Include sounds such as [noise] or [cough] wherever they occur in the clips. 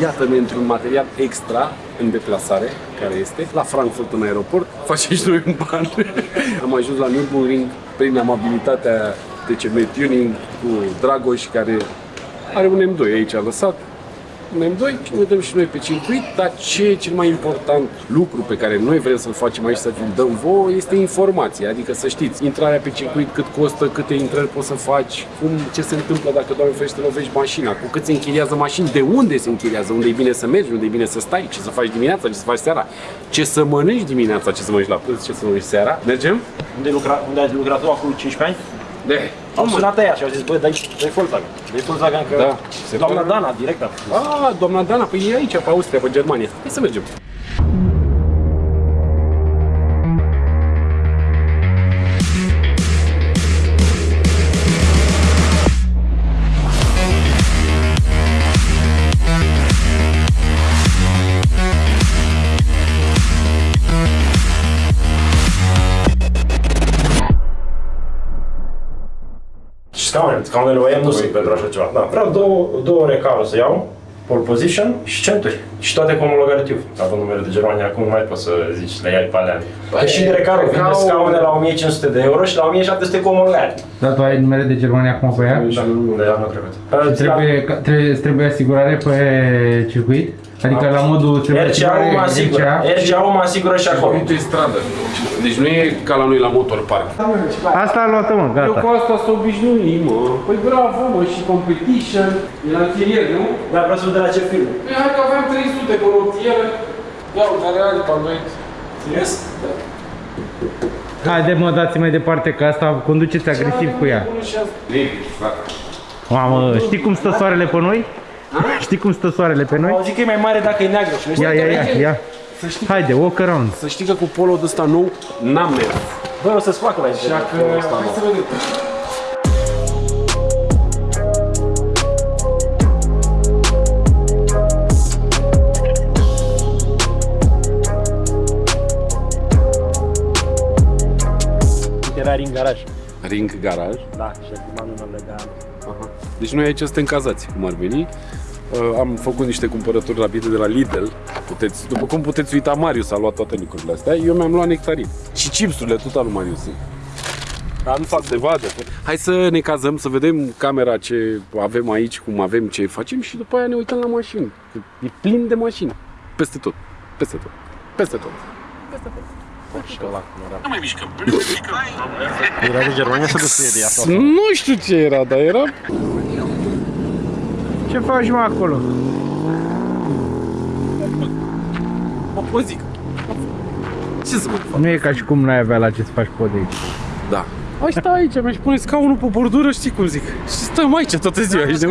iată-ne într-un material extra în deplasare, care este la Frankfurt în aeroport, facem și noi un ban. [laughs] Am ajuns la Nürburgring prin amabilitatea TCM Tuning cu Dragoș, care are un M2 aici lăsat, un M2 și ne dăm și noi pe circuit, dar ce e cel mai important lucru pe care noi vrem să-l facem aici, să vi dăm vouă, este informația, adică să știți intrarea pe circuit, cât costă, câte intrări poți să faci, cum, ce se întâmplă dacă, Doamne ferește, lovești mașina, cu cât se închiriază mașini, de unde se închiriază, unde e bine să mergi, unde e bine să stai, ce să faci dimineața, ce să faci seara, ce să mănânci dimineața, ce să mănânci la prânz, ce să mănânci seara. Mergem? Unde, lucra, unde ai lucrat tu acum 15 ani? De. Am sunat aia și au zis, băi, dai, dai Volkswagen. Dai Volkswagen că... Da. Se Doamna pare- Dana, direct a spus. Ah, doamna Dana, păi e aici, pe Austria, pe Germania. Hai să mergem. Și scaunele, scaunele OEM nu sunt pentru așa ceva. Da, vreau două, două ore carul să iau, pole position și centuri. Și toate cu omologare TÜV. Având numele de Germania, acum nu mai poți să zici, le iai pe alea. Păi și de recarul vinde Recaro- scaune la 1500 de euro și la 1700 cu omologare. Dar tu ai numere de Germania acum pe ea? Da, de anul trecut. Trebuie, ca- trebuie, îți trebuie asigurare pe circuit? Adică la modul trebuie RCA-ul mă asigură. RCA. RCA-ul mă asigură și acolo. Uite stradă. Deci nu e ca la noi la motor park. Asta a luat mă, Eu gata. cu asta s-o obișnuit, mă. Păi bravo, mă, și competition. E la închirier, nu? Dar vreau să vedem la ce film. Păi hai că aveam 300 pe rotieră. Ia uite, are alta, băi. Serios? Haide mă, dați mai departe că asta conduceți agresiv cu ea. Baby, frate. Mamă, știi cum stă soarele pe noi? Știi cum stă soarele pe noi? Au zis că e mai mare dacă e neagră și nu Ia, ia, ia, ia. Să știi, Haide, walk around. să știi că cu polo ăsta nou n-am mers. Bă, o să-ți facă la Așa că, hai să vedem. Era în garaj. Ring garaj. Da, și acum nu am legat. Aha. Deci noi aici suntem cazați, cum ar veni. Uh, am făcut niște cumpărături rapide de la Lidl. Puteți, după cum puteți uita, Marius a luat toate lucrurile astea. Eu mi-am luat nectarin. Și chipsurile, tot al lui Marius. sunt. Dar nu fac Se vadă. Hai să ne cazăm, să vedem camera ce avem aici, cum avem, ce facem și după aia ne uităm la mașini. Că E plin de mașini. Peste tot. Peste tot. Peste tot. și ăla cum era. Nu mai mișcăm. Era de Germania să descrie de ea Nu știu ce era, dar era... Ce faci mă acolo? Mă zic. Ce să mă fac? Nu e ca și cum n-ai avea la ce să faci pod aici. Da. Hai sta aici, mi-aș pune scaunul pe bordură, știi cum zic. Și stăm aici toată ziua aici de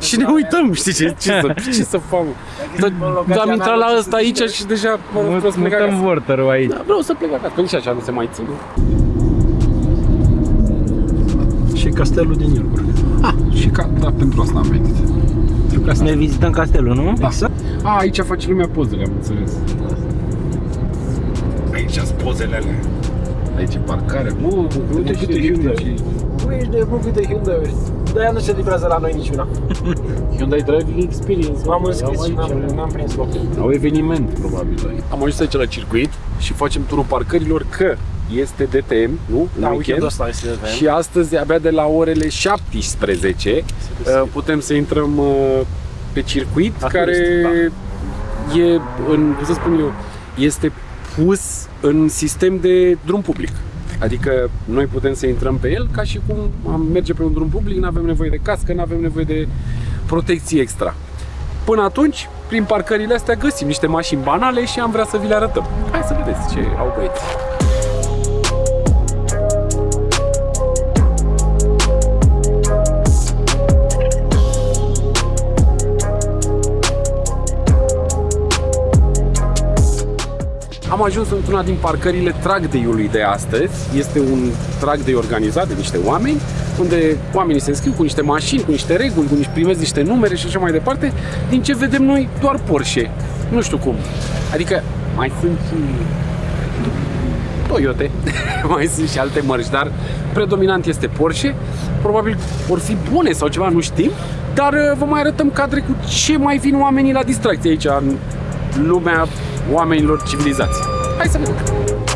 și, și ne uităm, știi ce, ce, să, ce să fac. Dar da, am intrat la ăsta aici și deja mă rog, vreau să plec Mutăm acasă. vorterul aici. Da, vreau să plec acasă, că nici așa nu se mai ține. Și castelul din Nürburgring. Și ca, da, pentru asta am venit. Ca să ne vizităm castelul, nu? Da. A, aici face lumea pozele, am înțeles. Aici sunt pozele alea. Aici e parcare. Mă, uite câte Hyundai. Tu ești de nebun câte Hyundai-uri. De-aia nu se livrează la noi niciuna. [laughs] Hyundai Driving Experience. M-am înscris și Am n-am, n-am prins loc. Au eveniment, probabil. Am ajuns aici la circuit și facem turul parcărilor că este DTM, nu? În Da, weekend. weekendul ăsta este de Și astăzi, abia de la orele 17, uh, putem să intrăm uh, pe circuit, La care e, în, cum să spun eu, este pus în sistem de drum public. Adică noi putem să intrăm pe el ca și cum am merge pe un drum public, nu avem nevoie de cască, nu avem nevoie de protecție extra. Până atunci, prin parcările astea găsim niște mașini banale și am vrea să vi le arătăm. Hai să vedeți ce au băieți. Am ajuns într-una din parcările track day-ului de astăzi. Este un track day organizat de niște oameni, unde oamenii se înscriu cu niște mașini, cu niște reguli, cu niște primesc niște numere și așa mai departe. Din ce vedem noi, doar Porsche. Nu știu cum. Adică mai sunt și Toyota, [laughs] mai sunt și alte mărci, dar predominant este Porsche. Probabil vor fi bune sau ceva, nu știm, Dar uh, vă mai arătăm cadre cu ce mai vin oamenii la distracție aici, în lumea oamenilor civilizați. Hai să vedem!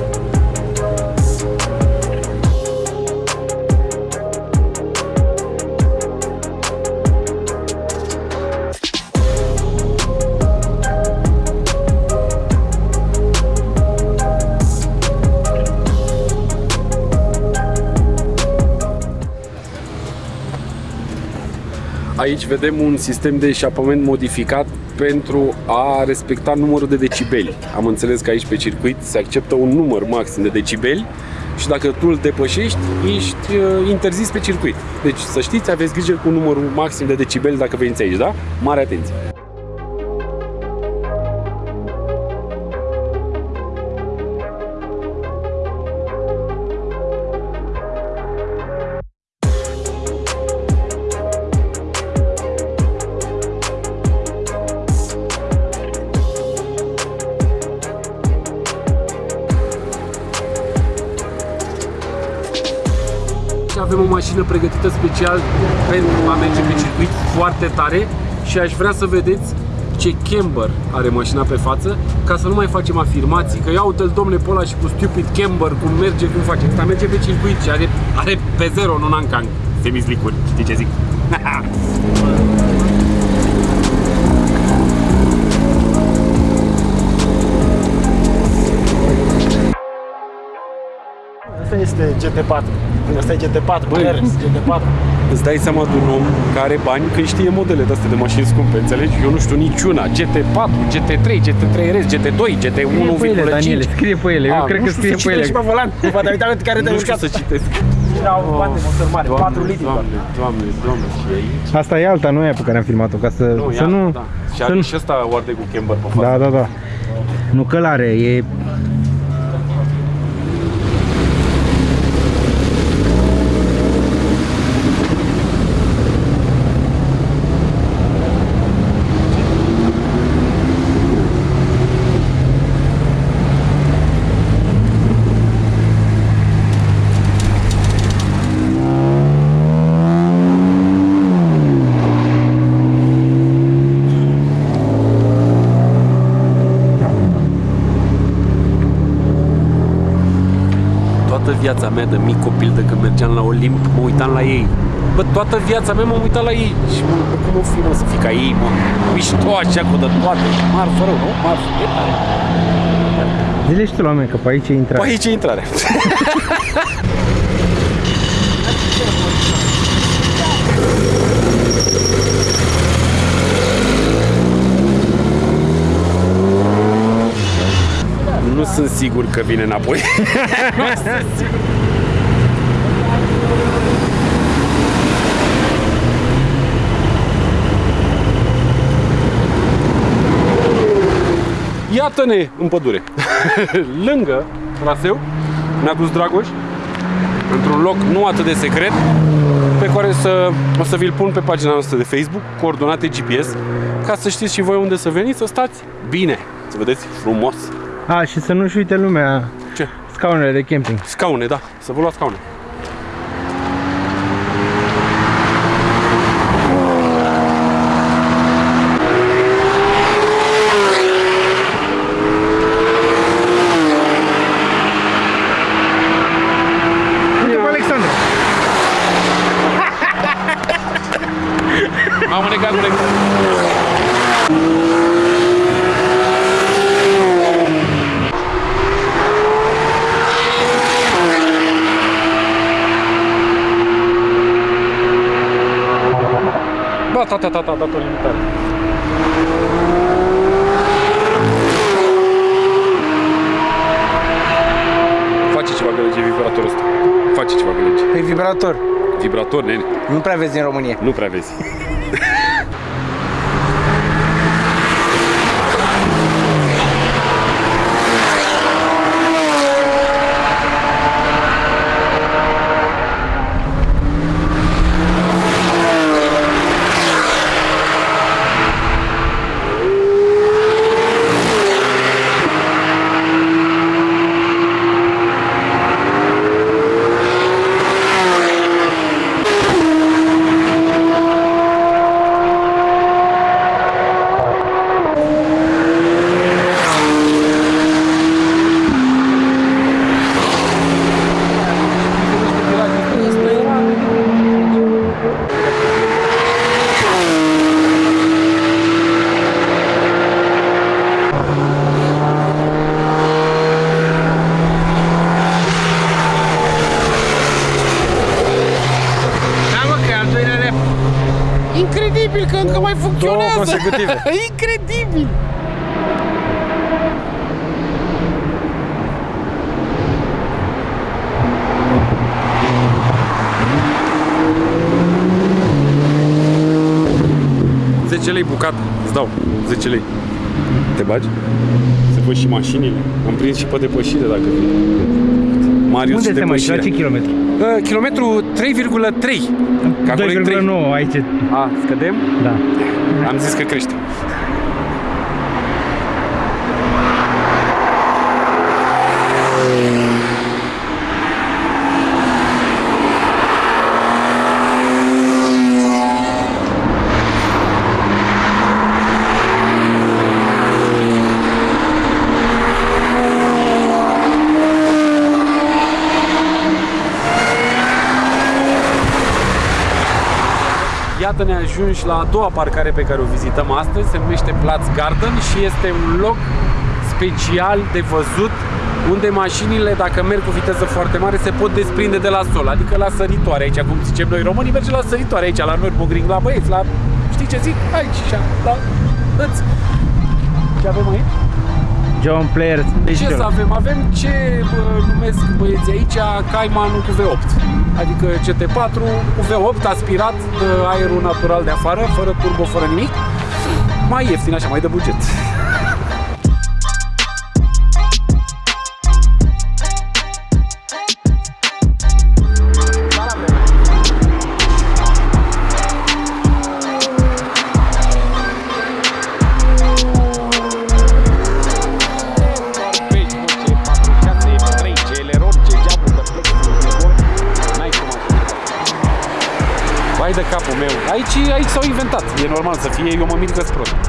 Aici vedem un sistem de eșapament modificat pentru a respecta numărul de decibeli. Am înțeles că aici pe circuit se acceptă un număr maxim de decibeli și dacă tu îl depășești, ești uh, interzis pe circuit. Deci să știți, aveți grijă cu numărul maxim de decibeli dacă veniți aici, da? Mare atenție! Mașină pregătită special pentru a merge pe circuit foarte tare și aș vrea să vedeți ce camber are mașina pe față ca să nu mai facem afirmații că ia uite-l domnule pe ăla și cu stupid camber cum merge, cum face Asta merge pe circuit și are, are pe zero, nu Nankang semislicuri, știi ce zic? [laughs] este GT4. Asta e GT4, Băi. RS, GT4. Îți dai seama de un om care are bani când știe modele de astea de mașini scumpe, înțelegi? Eu nu știu niciuna. GT4, GT3, GT3 RS, GT2, GT1,5. Scrie pe ele, Daniele, scrie pe ele. Eu A, cred nu că știu scrie să pe ele. Și pe volan, poate uita care te-ai Nu știu mișcat. să citesc. Au bate motor mare, 4 litri. doar. Doamne, doamne, doamne, și aici. Asta e alta, nu e pe care am filmat-o, ca să Nu, să ia, nu... da. Și să are nu și ăsta oarde cu camber pe față. da, da, da. Nu călare, e Toată viața mea de mic copil, de când mergeam la Olimp, mă uitam la ei. Bă, toată viața mea m-am uitat la ei și mă, bă, cum o fi, mă, să fii ca ei, mă? Mișto așa cu de toate, marfă rău, nu? Marfă, e tare. Zile și tu la oameni că pe aici e intrare. Păi aici e intrarea. [laughs] Nu sunt sigur că vine înapoi. Nu sunt sigur. Iată-ne în pădure. [laughs] Lângă traseu ne-a dus Dragoș într-un loc nu atât de secret pe care să, o să vi-l pun pe pagina noastră de Facebook, coordonate GPS, ca să știți și voi unde să veniți, să stați bine, să vedeți frumos. A, și să nu-și uite lumea Ce? scaunele de camping. Scaune, da, să vă luați scaune. Uite pe Alexandru. Am negat cu Ba, ta, ta, ta, ta, dat o limitare. Face ceva gălăgie vibratorul ăsta. Face ceva gălăgie. Pe vibrator. Vibrator, nene. Nu prea vezi în România. Nu prea vezi. [laughs] Incredibil! Zece lei bucată, îți dau 10 lei. Te bagi? Să văd și mașinile. Am prins și pe depășire dacă vrei. Marius Unde și suntem aici? La ce depășire. kilometru? Uh, kilometru 3,3. Că acolo e 3. 2,9 aici. A, scădem? Da. Am zis că crește. Iată ne ajungi la a doua parcare pe care o vizităm astăzi, se numește Platz Garden și este un loc special de văzut unde mașinile, dacă merg cu viteză foarte mare, se pot desprinde de la sol, adică la săritoare aici, cum zicem noi românii, merge la săritoare aici, la Nürburgring, la băieți, la... Știi ce zic? Aici, așa, la... Îți... Ce avem aici? John Player Ce să avem? Avem ce bă, numesc băieții aici Caymanul cu V8 Adică CT4 cu V8 aspirat de aerul natural de afară Fără turbo, fără nimic. Mai ieftin așa, mai de buget meu. Aici, aici s-au inventat. E normal să fie, eu mă mir că prost.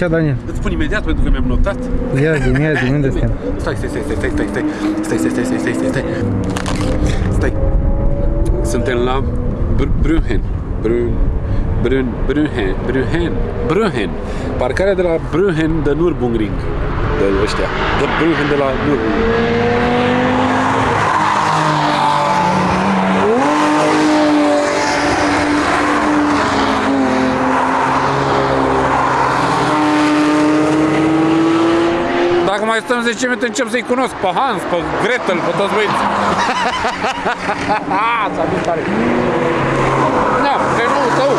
Aici, Daniel? Îți spun imediat pentru că mi-am notat. Ia zi, ia zi, unde suntem? Stai, stai, stai, stai, stai, stai, stai, stai, stai, stai, stai, stai, stai, stai. Suntem la Br- Brühen. Brün, Brün, Brühen, Brühen, Brühen. Parcarea de la Brühen de Nürburgring. De ăștia. De Brühen de la Nürburgring. Dacă mai stăm 10 minute, încep să-i cunosc pe Hans, pe Gretel, pe toți băieți. [laughs] S-a dus tare. Da, Renault tău.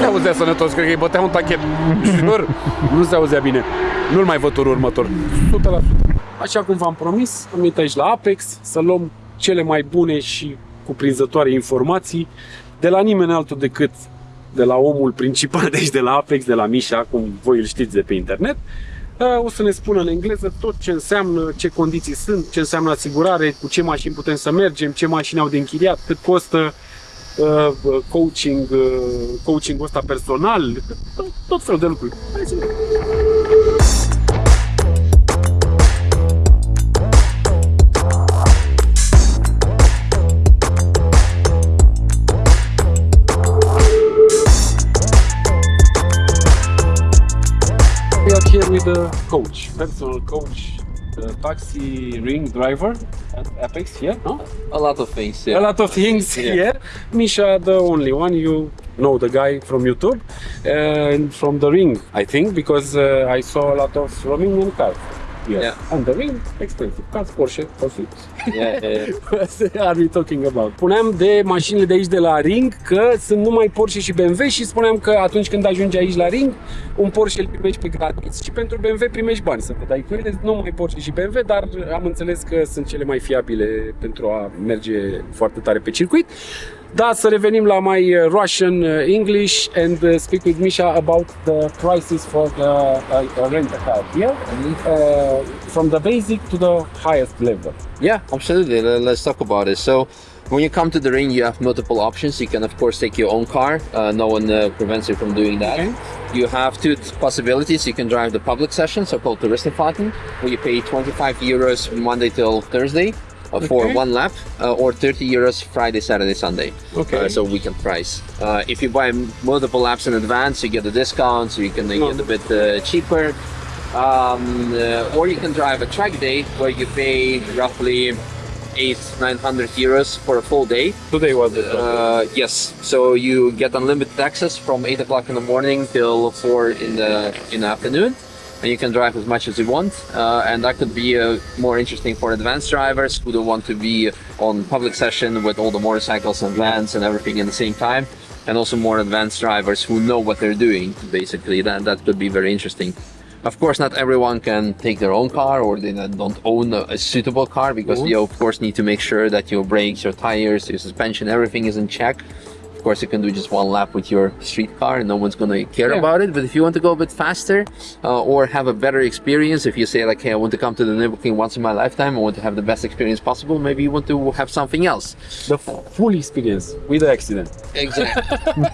Te auzea sănătos. toți, cred că îi bătea un tachet. [laughs] Jur, nu se auzea bine. Nu-l mai văd turul următor. 100%. Așa cum v-am promis, am venit aici la Apex să luăm cele mai bune și cuprinzătoare informații de la nimeni altul decât de la omul principal, deci de la Apex, de la Mișa, cum voi îl știți de pe internet. Uh, O să ne spună în engleză tot ce înseamnă, ce condiții sunt, ce înseamnă asigurare, cu ce mașini putem să mergem, ce mașini au de închiriat, cât costă uh, coaching, uh, coaching-ul ăsta personal, tot, tot felul de lucruri. Hai să coach, personal coach, uh, taxi ring driver at Apex here, no? A lot of things, A lot of things Yeah. here. Misha, the only one, you know the guy from YouTube and from the ring, I think, because uh, I saw a lot of Romanian cars. Yes. Yeah. And the ring, expensive. Cars Porsche, Porsche. yeah, yeah. [laughs] What are we talking about? Spuneam de mașinile de aici de la Ring că sunt numai Porsche și BMW și spuneam că atunci când ajungi aici la Ring, un Porsche îl primești pe gratis și pentru BMW primești bani să te dai cu ele, nu numai Porsche și BMW, dar am înțeles că sunt cele mai fiabile pentru a merge foarte tare pe circuit. Da, să revenim la my uh, Russian uh, English and uh, speak with Misha about the prices for the uh, rent a car here, uh, from the basic to the highest level. Yeah, absolutely. Let's talk about it. So, when you come to the ring, you have multiple options. You can, of course, take your own car. Uh, no one uh, prevents you from doing that. Okay. You have two possibilities. You can drive the public session, so-called Touristenfahrten, where you pay 25 euros from Monday till Thursday uh, for one lap, uh, or 30 euros Friday, Saturday, Sunday. Okay. Uh, so weekend price. Uh, if you buy multiple laps in advance, you get a discount, so you can No. get a bit uh, cheaper. Um, uh, or you can drive a track day where you pay roughly eight, nine hundred euros for a full day. Today was the Uh, yes, so you get unlimited access from eight o'clock in the morning till four in the in the afternoon, and you can drive as much as you want. Uh, and that could be uh, more interesting for advanced drivers who don't want to be on public session with all the motorcycles and vans and everything at the same time. And also more advanced drivers who know what they're doing. Basically, that that could be very interesting. Of course, not everyone can take their own car or they don't own a, a suitable car because you of course need to make sure that your brakes, your tires, your suspension, everything is in check. Of course, you can do just one lap with your street car and no one's gonna care Yeah. about it. But if you want to go a bit faster uh, or have a better experience, if you say like, hey, I want to come to the Nürburgring once in my lifetime, I want to have the best experience possible, maybe you want to have something else. the full experience with the accident. Exactly.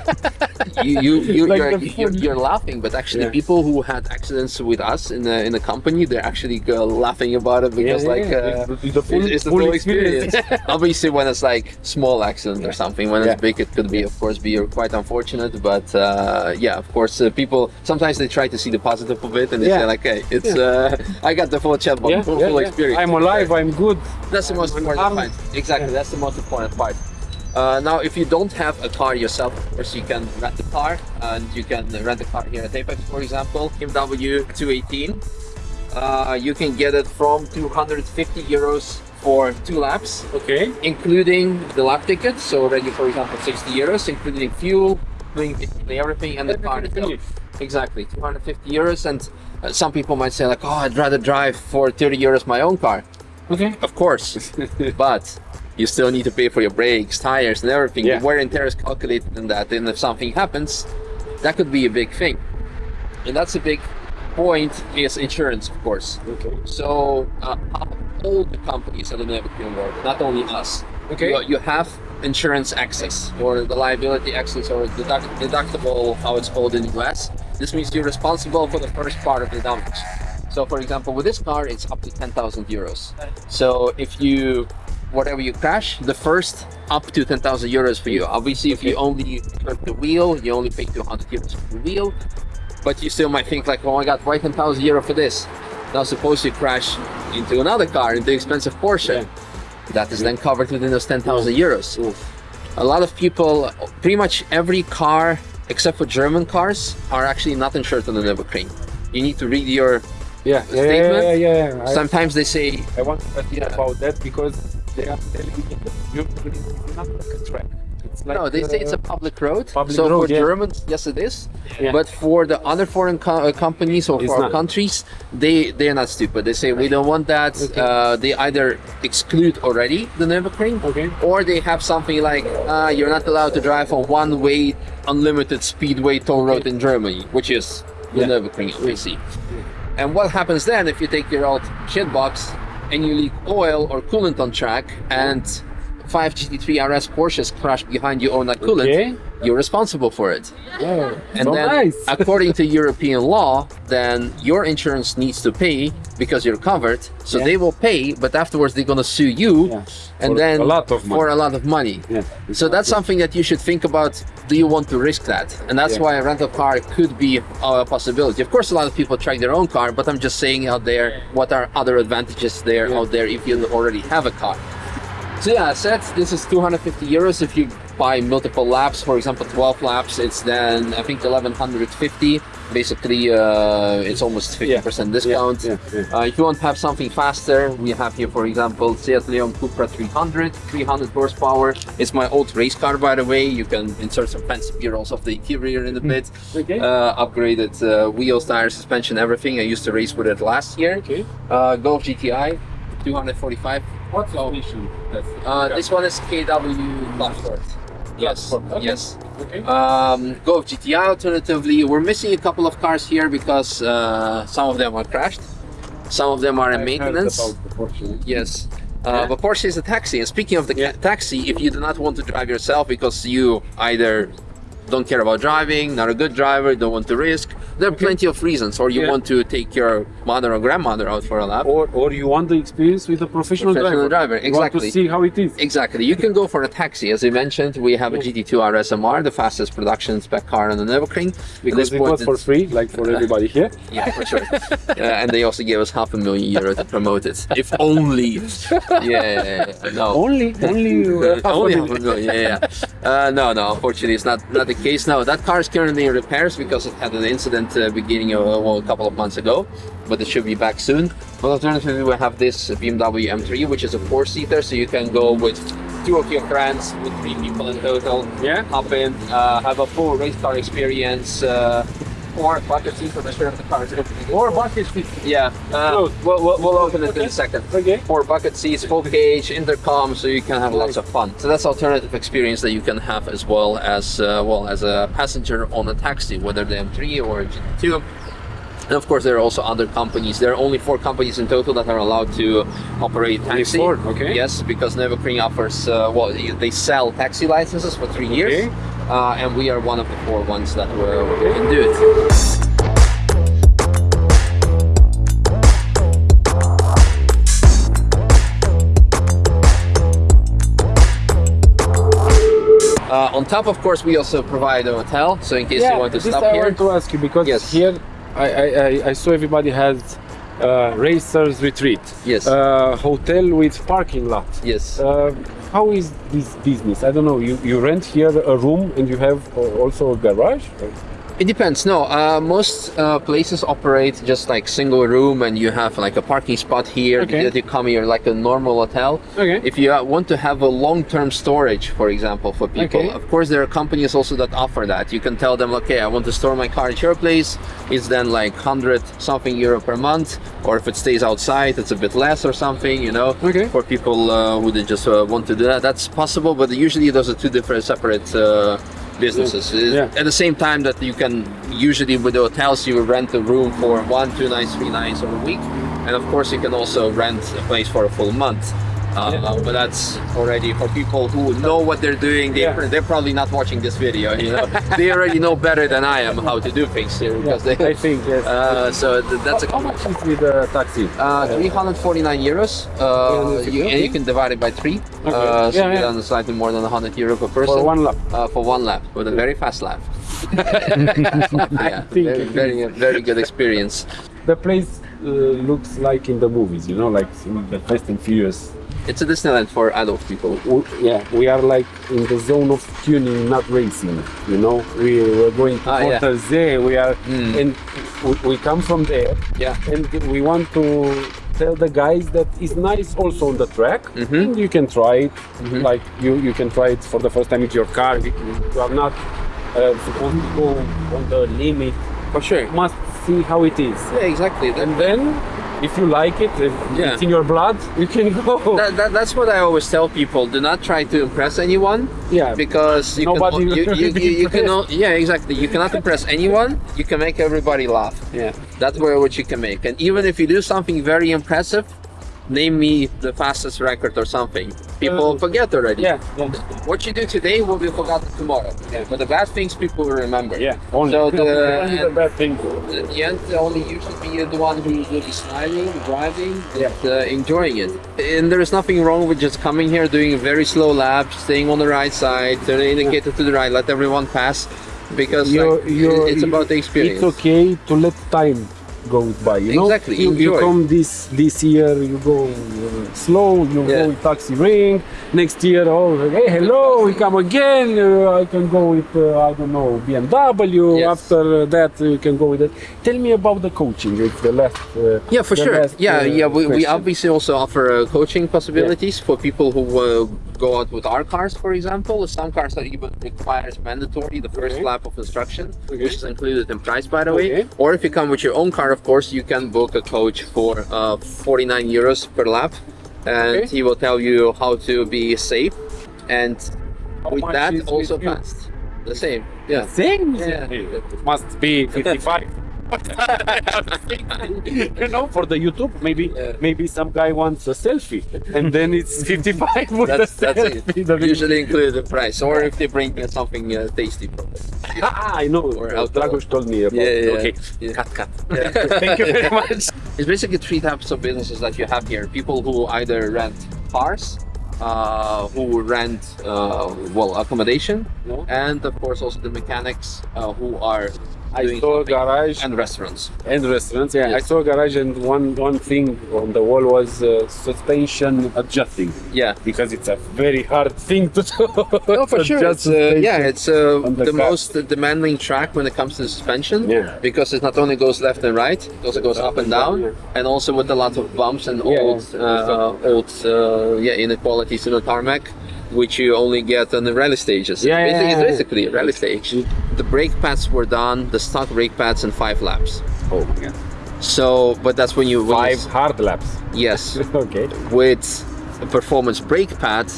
[laughs] you you you Like you're, you're, you're laughing, but actually, Yeah. people who had accidents with us in the in the company, they're actually uh, laughing about it because yeah, like uh, The- the full- it's, it's the full full experience. experience. [laughs] Obviously, when it's like small accident or something, when it's big, it could be of course be quite unfortunate. But uh, yeah, of course, uh, people sometimes they try to see the positive of it and they Yeah. say like, hey, it's uh, I got the full chat, Yeah, full, yeah, full yeah. experience. I'm alive, I'm good. That's the most I'm important armed. part. Exactly, that's the most important part. Uh, now, if you don't have a car yourself, of course, you can rent a car, and you can rent a car here at Apex, for example, BMW 218. Uh, you can get it from 250 euros for two laps, Okay. including the lap ticket. So already, for example, 60 euros, including fuel, including everything, and the car itself. Exactly, 250 euros. And uh, some people might say like, oh, I'd rather drive for 30 euros my own car. Okay. Of course, [laughs] but you still need to pay for your brakes, tires, and everything. Yeah. The wear and tear is calculated in that, and if something happens, that could be a big thing. And that's a big point is insurance, of course. Okay. So uh, all the companies at the European world, not only us, Okay. you, you have insurance access or the liability access or deduct, deductible, how it's called in the US. This means you're responsible for the first part of the damage. So, for example, with this car, it's up to 10,000 euros. So, if you, whatever you crash, the first up to 10,000 euros for you. Obviously, if you only hurt the wheel, you only pay 200 euros for the wheel. But you still might think like, oh my god, why 10,000 euro for this? Now, suppose you crash into another car, into expensive Porsche. That is then covered within those 10,000 euros. A lot of people, pretty much every car except for German cars, are actually not insured on the Nürburgring. You need to read your Yeah. Yeah, yeah, Statement? yeah, yeah, yeah. I, Sometimes they say, I want to ask you Yeah. about that because they are telling me that you is not like a track. It's like, no, they say it's a uh, public road. public so road, for yeah. Germans, yes, it is. Yeah. But for the other foreign co- uh, companies or for countries, they they're not stupid. They say we don't want that. Uh, they either exclude already the Nürburgring, Okay. or they have something like uh, you're not allowed to drive on one-way, unlimited speedway toll road in Germany, which is the Yeah. Nürburgring, obviously. And what happens then if you take your old shit box and you leak oil or coolant on track and five GT3 RS Porsches crash behind you on that coolant, Okay. you're responsible for it. Yeah, And so then, nice. [laughs] according to European law, then your insurance needs to pay because you're covered. So Yeah. they will pay, but afterwards they're gonna sue you, Yeah. and For then a lot of for a lot of money. Yeah. So that's something that you should think about. Do you want to risk that? And that's Yeah. why a rental car could be a possibility. Of course, a lot of people track their own car, but I'm just saying out there what are other advantages there Yeah. out there if you already have a car. So yeah, I said this is 250 euros if you buy multiple laps. For example, 12 laps, it's then I think 1150. Basically, uh, it's almost 50% discount. yeah, yeah. Uh, if you want to have something faster, we have here, for example, Seat Leon Cupra 300, 300 horsepower. It's my old race car, by the way. You can insert some fancy bureaus of the interior in a bit. Okay. Uh, upgraded uh, wheels, tires, suspension, everything. I used to race with it last year. Okay. Uh, Golf GTI 245 What station? That's uh, this one is KW. Yes, okay. yes. okay. Um, Golf GTI alternatively. We're missing a couple of cars here because uh, some of them are crashed. Some of them are in I heard maintenance. the. Yes. Uh. But Porsche is a taxi. And speaking of the Yeah. taxi, if you do not want to drive yourself because you either don't care about driving, not a good driver, don't want to risk, there are plenty of reasons. Or you Yeah. want to take your mother or grandmother out for a lap. Or, or you want the experience with a professional, Professional driver, You want to exactly. see how it is. Exactly. You can go for a taxi. As I mentioned, we have a GT2 RSMR, the fastest production spec car on the Nürburgring. Because this it point, was for free, like for [laughs] everybody here. Yeah, for sure. [laughs] uh, and they also gave us half a million euro to promote it. If only. [laughs] Yeah, yeah, yeah. no. Only, only, Uh, half a only million. half a million, yeah, yeah. Uh, no, no, unfortunately, it's not not the case. now. that car is currently in repairs because it had an incident uh, beginning of well, a couple of months ago, but it should be back soon. But alternatively, we have this BMW M3, which is a four-seater, so you can go with two of your friends, with three people in total. Yeah. Hop in, uh, have a full race car experience. Uh, or bucket seats, I'm not of the car is opening. Or bucket seat. Yeah, uh, we'll, we'll, we'll open it in a second. Okay. Four bucket seats, full cage, intercom, so you can have lots of fun. So that's alternative experience that you can have as well as uh, well as a passenger on a taxi, whether the M3 or a GT2. And of course, there are also other companies. There are only four companies in total that are allowed to operate taxi. four, okay. Yes, because Nürburgring offers, uh, well, they sell taxi licenses for three years. Uh, and we are one of the four ones that uh, can do it. Uh, on top, of course, we also provide a hotel. So in case you want to this stop I here, want to ask you because Yes. here I, I, I, I saw everybody has uh, racers retreat. Yes. Uh, hotel with parking lot. yes. How is this business? I don't know. You, you rent here a room and you have uh, also a garage. It depends. No, uh, most uh, places operate just like single room, and you have like a parking spot here Okay. that you come here like a normal hotel. Okay. If you uh, want to have a long-term storage, for example, for people, Okay. of course there are companies also that offer that. You can tell them, okay, I want to store my car at your place. It's then like hundred something euro per month, or if it stays outside, it's a bit less or something. You know. Okay. For people uh, who they just uh, want to do that, that's possible. But usually those are two different separate. Businesses. Yeah. at the same time that you can usually with the hotels you rent a room for one two nights three nights or a week. And of course you can also rent a place for a full month uh, but that's already for people who know what they're doing they, Yeah. they're probably not watching this video you know [laughs] they already know better than i am how to do things here because they I think yes. [laughs] uh, so th- that's a how much is with the taxi? uh, 349 euros uh, you, and you can divide it by three uh, so Yeah, yeah. slightly more than 100 euro per person For one lap. uh, for one lap with a very fast lap. [laughs] yeah, very, very, very good experience. The place uh, looks like in the movies, you know, like in the Fast and Furious. It's a Disneyland for adult people. W- yeah, we are like in the zone of tuning, not racing. You know, we were going to Ah, yeah. We are, Mm. and we, we come from there, Yeah. and we want to tell the guys that it's nice also on the track. Mm-hmm. And you can try it. Like you, you can try it for the first time with your car. You, are not uh, supposed to go on the limit. For sure. You must see how it is. Yeah, exactly. And then, if you like it, if Yeah. it's in your blood, you can go. that, that, that's what I always tell people. Do not try to impress anyone yeah. because you Nobody can, you, you, you, you can impressed. yeah exactly you cannot impress anyone you can make everybody laugh Yeah. that's where what you can make and even if you do something very impressive name me the fastest record or something people Uh, forget already Yeah. Yeah. what you do today will be forgotten tomorrow Yeah. but the bad things people will remember Yeah. Only. so [laughs] only the the, bad thing. at the end only you should be the one who will be smiling driving and uh, enjoying it and there is nothing wrong with just coming here doing a very slow lap staying on the right side turn the indicator to the right let everyone pass because You're- like, you're- it's about the experience It's okay to let time go by. You know, Exactly, You, you come this this year, you go uh, slow. You Yeah. go with taxi ring. Next year, oh, hey, hello, we come again. Uh, I can go with uh, I don't know BMW. Yes. After that, you can go with it. Tell me about the coaching. It's the last. Uh, Yeah, for sure. last, yeah, uh, yeah. We, we obviously also offer uh, coaching possibilities for people who uh, go out with our cars, for example. Some cars that even requires mandatory the first Okay. lap of instruction, Okay. which is included in price, by the way. Or if you come with your own car, of course, you can book a coach for uh, 49 euros per lap, and Okay. he will tell you how to be safe, and How with that, that is with also fast. The same. Yeah. Same? Yeah. It must be 55. [laughs] you know, for the YouTube, maybe Yeah. maybe some guy wants a selfie, and then it's [laughs] 55 with That's, the that's selfie. it. Usually included in price, or if they bring uh, something uh, tasty from it. Ah, I know. Or. Dragos told me about. Yeah, yeah, okay, yeah. cut, cut. Yeah. [laughs] Thank you very much. It's basically three types of businesses that you have here. People who either rent cars, uh, who rent uh, well accommodation, No. and of course also the mechanics uh, who are I saw a garage and restaurants. and restaurants. Yeah, I saw a garage, and one one thing on the wall was uh, suspension adjusting Yeah. because it's a very hard thing to [laughs] do. No, for sure. It's, uh, yeah, it's uh, the the, most demanding track when it comes to suspension. Yeah. Because it not only goes left and right, it also goes up and down, Yeah. and also with a lot of bumps and Yeah, old, uh, old, uh, yeah, inequalities in the tarmac, which you only get on the rally stages. Yeah, yeah, Basically- yeah, it's yeah. basically a rally stage. The brake pads were done, the stock brake pads in five laps. Oh my god. So, but that's when you when you- Five hard laps. Yes, [laughs] okay. with a performance brake pad,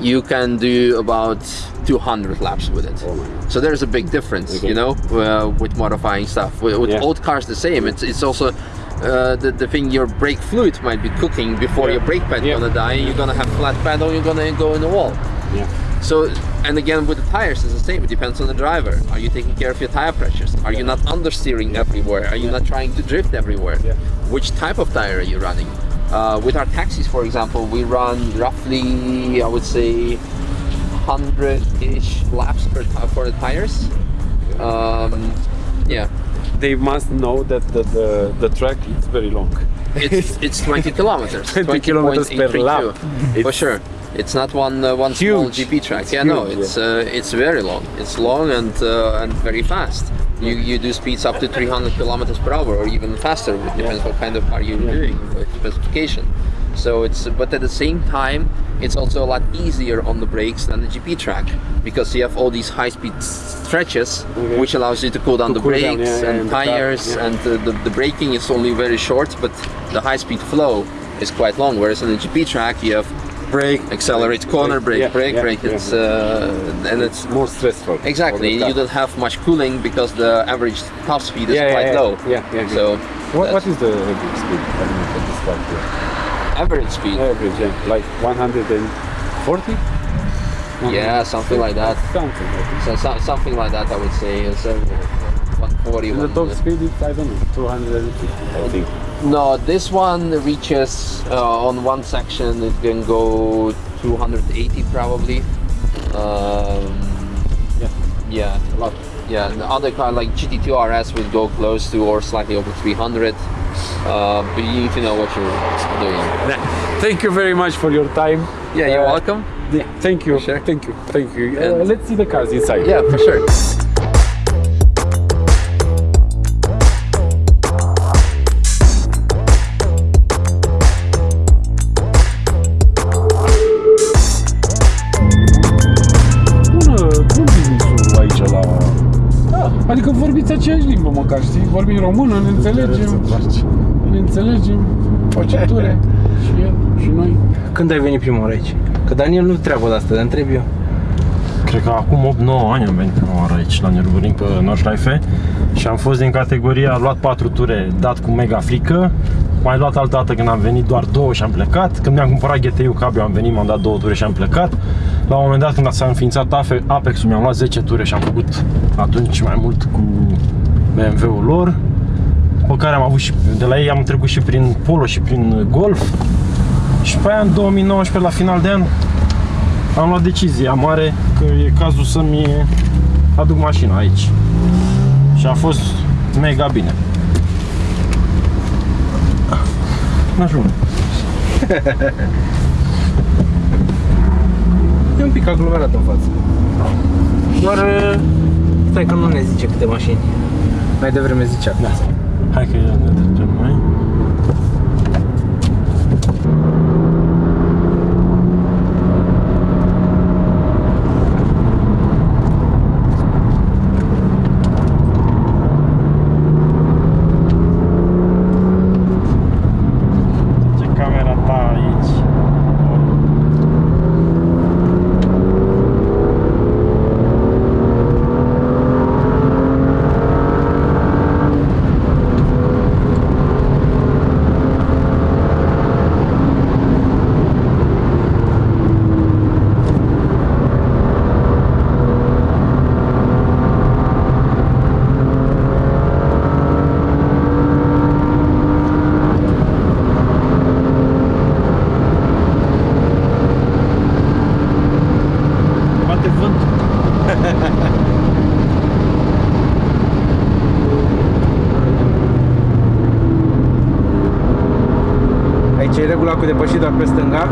you can do about 200 laps with it. Oh my god. So there's a big difference, Okay. you know, uh, with modifying stuff. With, with Yeah. old cars, the same. It's it's also uh, the the thing. Your brake fluid might be cooking before Yeah. your brake pad Yeah. gonna die. You're gonna have flat pedal. You're gonna go in the wall. Yeah. So, and again with the tires, it's the same. It depends on the driver. Are you taking care of your tire pressures? Are you not understeering everywhere? Are you not trying to drift everywhere? Yeah. Which type of tire are you running? Uh, with our taxis, for example, we run roughly, I would say, 100-ish laps per for the tires. Um, yeah, They must know that the, the, the track is very long. it's [laughs] it's 20 kilometers. 20 kilometers per lap. For sure. It's not one uh, one small GP track. It's yeah, no, huge, it's uh, it's very long. It's long and uh, and very fast. You you do speeds up to 300 kilometers per hour or even faster. It depends what kind of car you're doing, specification. So it's but at the same time, it's also a lot easier on the brakes than the GP track because you have all these high-speed stretches, Okay. which allows you to cool down To the cool down, brakes yeah, yeah, and and the car, tires yeah. and uh, the, the braking is only very short, but the high-speed flow is quite long. Whereas on the GP track, you have Brake, accelerate, corner brake, yeah, brake, yeah, brake. yeah. It's uh, and it's more stressful. exactly you don't have much cooling because the average top speed is yeah, quite low. Yeah, yeah. So what, what is the speed? I don't know for this. Average speed? Average, yeah, like 140. Yeah, something like that. Something like this. So, so something like that, I would say. It's uh, 140. And the top speed is I don't know 250. I think. No, this one reaches uh, on one section. It can go 280 probably. Um, Yeah. yeah, A lot. yeah. The other car like GT2 RS would go close to or slightly over 300. Uh, but you need to know what you're doing. Thank you very much for your time. Yeah, you're Uh, welcome. Thank you. Sure. Thank you. Thank you. Uh, let's see the cars inside. Yeah, for sure. Vorbim română, ne înțelegem, ne înțelegem, face ture și el și noi. Când ai venit prima oară aici? Că Daniel nu treabă de asta, dar întreb eu. Cred că acum 8-9 ani am venit prima oară aici la Nürburgring pe Nordschleife și am fost din categoria, am luat 4 ture dat cu mega frică, mai luat altă dată când am venit doar două și am plecat. Când mi-am cumpărat GTI-ul cabrio am venit, m-am dat două ture și am plecat. La un moment dat când s-a înființat Afe- Apex-ul mi-am luat 10 ture și am făcut atunci mai mult cu BMW-ul lor. După care am avut și, de la ei am trecut și prin Polo și prin Golf. Și pe aia în 2019, la final de an, am luat decizia mare că e cazul să-mi aduc mașina aici. Și a fost mega bine. N-ajung. E un pic aglomerat în față. Doar, uh, stai că nu ne zice câte mașini. Mai devreme zicea. Da. Hai că ne trecem noi. și dacă stânga.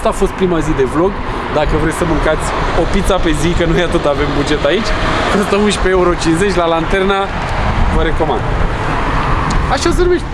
Asta a fost prima zi de vlog. Dacă vreți să mâncați o pizza pe zi, că nu e atât avem buget aici, costă 11,50 euro la lanterna, vă recomand. Așa se numește.